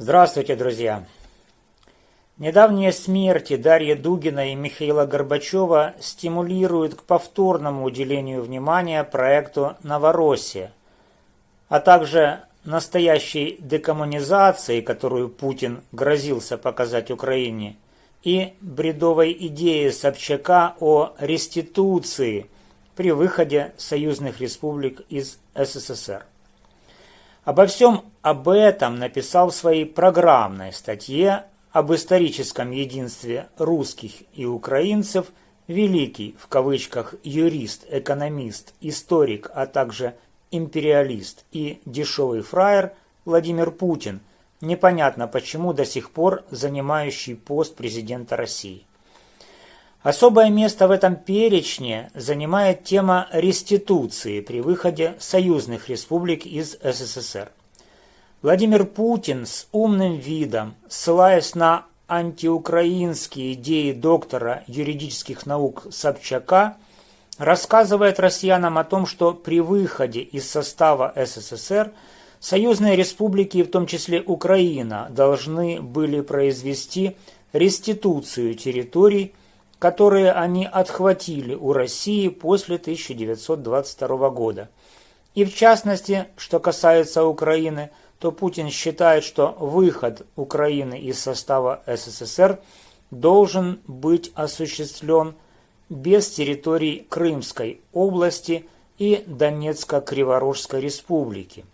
Здравствуйте, друзья! Недавние смерти Дарьи Дугина и Михаила Горбачева стимулируют к повторному уделению внимания проекту «Новороссия», а также настоящей декоммунизации, которую Путин грозился показать Украине, и бредовой идеи Собчака о реституции при выходе союзных республик из СССР. Обо всем об этом написал в своей программной статье об историческом единстве русских и украинцев великий, в кавычках, юрист, экономист, историк, а также империалист и дешевый фраер Владимир Путин, непонятно почему до сих пор занимающий пост президента России. Особое место в этом перечне занимает тема реституции при выходе союзных республик из СССР. Владимир Путин с умным видом, ссылаясь на антиукраинские идеи доктора юридических наук Собчака, рассказывает россиянам о том, что при выходе из состава СССР союзные республики, в том числе Украина, должны были произвести реституцию территорий, которые они отхватили у России после 1922 года. И в частности, что касается Украины, то Путин считает, что выход Украины из состава СССР должен быть осуществлен без территорий Крымской области и Донецко-Криворожской республики.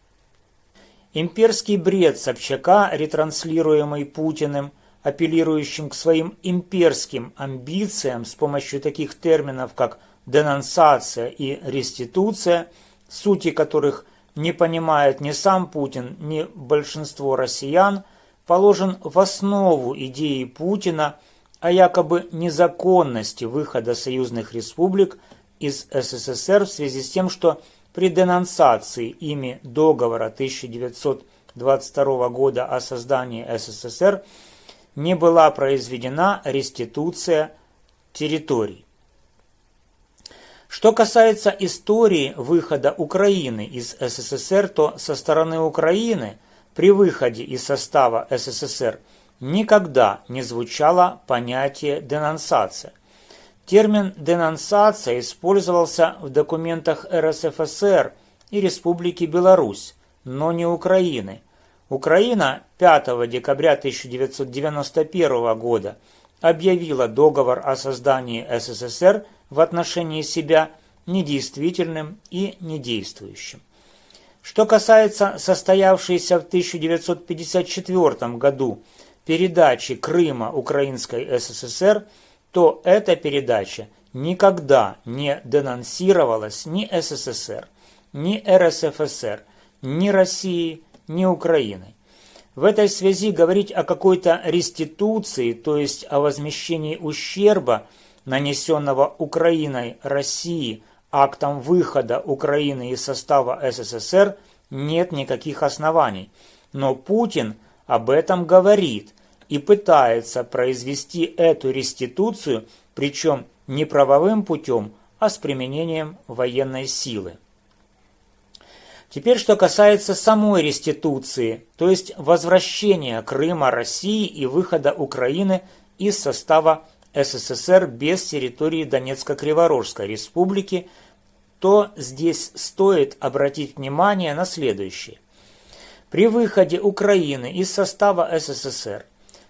Имперский бред Собчака, ретранслируемый Путиным, апеллирующим к своим имперским амбициям с помощью таких терминов, как денонсация и реституция, сути которых не понимает ни сам Путин, ни большинство россиян, положен в основу идеи Путина – о якобы незаконности выхода союзных республик из СССР в связи с тем, что при денонсации ими договора 1922 года о создании СССР не была произведена реституция территорий. Что касается истории выхода Украины из СССР, то со стороны Украины при выходе из состава СССР – никогда не звучало понятие денонсация. Термин «денонсация» использовался в документах РСФСР и Республики Беларусь, но не Украины. Украина 5 декабря 1991 года объявила договор о создании СССР в отношении себя недействительным и недействующим. Что касается состоявшейся в 1954 году передачи Крыма Украинской СССР, то эта передача никогда не денонсировалась ни СССР, ни РСФСР, ни России, ни Украины. В этой связи говорить о какой-то реституции, то есть о возмещении ущерба, нанесенного Украиной России актом выхода Украины из состава СССР, нет никаких оснований. Но Путин об этом говорит и пытается произвести эту реституцию, причем не правовым путем, а с применением военной силы. Теперь, что касается самой реституции, то есть возвращения Крыма России и выхода Украины из состава СССР без территории Донецко-Криворожской республики, то здесь стоит обратить внимание на следующее. При выходе Украины из состава СССР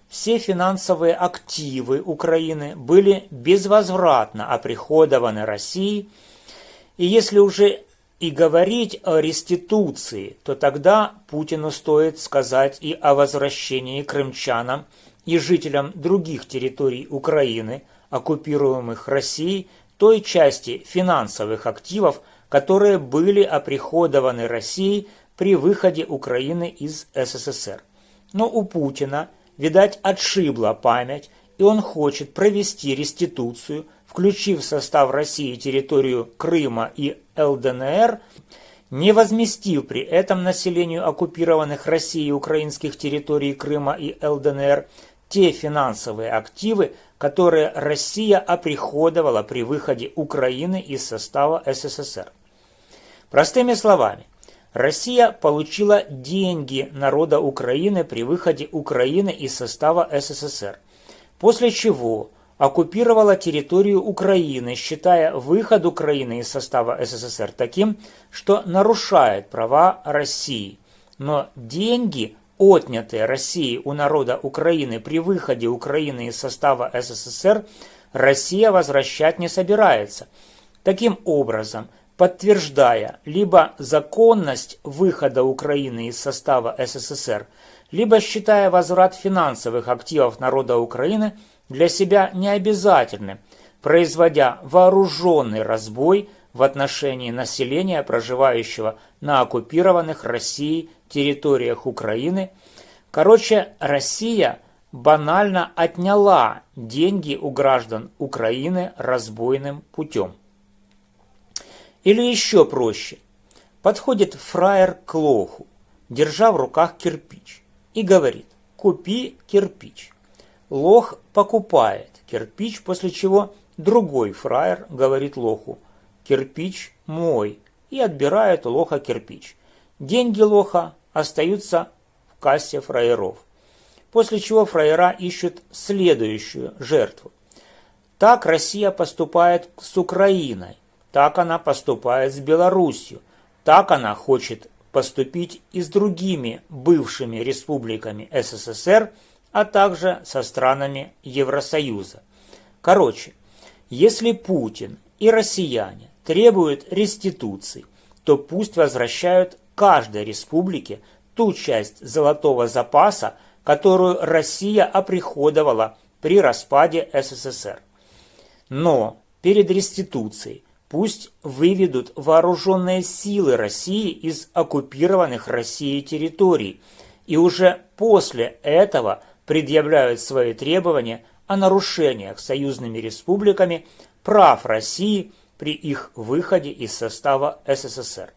все финансовые активы Украины были безвозвратно оприходованы России, и если уже и говорить о реституции, то тогда Путину стоит сказать и о возвращении крымчанам и жителям других территорий Украины, оккупируемых Россией, той части финансовых активов, которые были оприходованы Россией при выходе Украины из СССР. Но у Путина, видать, отшибла память, и он хочет провести реституцию, включив в состав России территорию Крыма и ЛДНР, не возместив при этом населению оккупированных Россией украинских территорий Крыма и ЛДНР те финансовые активы, которые Россия оприходовала при выходе Украины из состава СССР. Простыми словами, Россия получила деньги народа Украины при выходе Украины из состава СССР, после чего оккупировала территорию Украины, считая выход Украины из состава СССР таким, что нарушает права России. Но деньги, отнятые Россией у народа Украины при выходе Украины из состава СССР, Россия возвращать не собирается. Таким образом, подтверждая либо законность выхода Украины из состава СССР, либо считая возврат финансовых активов народа Украины для себя необязательным, производя вооруженный разбой в отношении населения, проживающего на оккупированных Россией территориях Украины. Короче, Россия банально отняла деньги у граждан Украины разбойным путем. Или еще проще. Подходит фраер к лоху, держа в руках кирпич, и говорит «Купи кирпич». Лох покупает кирпич, после чего другой фраер говорит лоху «Кирпич мой» и отбирает у лоха кирпич. Деньги лоха остаются в кассе фраеров. После чего фраера ищут следующую жертву. Так Россия поступает с Украиной, так она поступает с Белоруссией, так она хочет поступить и с другими бывшими республиками СССР, а также со странами Евросоюза. Короче, если Путин и россияне требуют реституции, то пусть возвращают каждой республике ту часть золотого запаса, которую Россия оприходовала при распаде СССР. Но перед реституцией Пусть выведут вооруженные силы России из оккупированных Россией территорий и уже после этого предъявляют свои требования о нарушениях союзными республиками прав России при их выходе из состава СССР.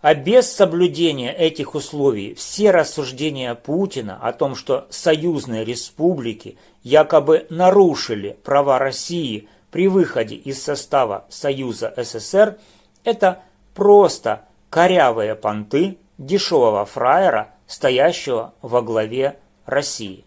А без соблюдения этих условий все рассуждения Путина о том, что союзные республики якобы нарушили права России – при выходе из состава Союза СССР это просто корявые понты дешевого фраера, стоящего во главе России.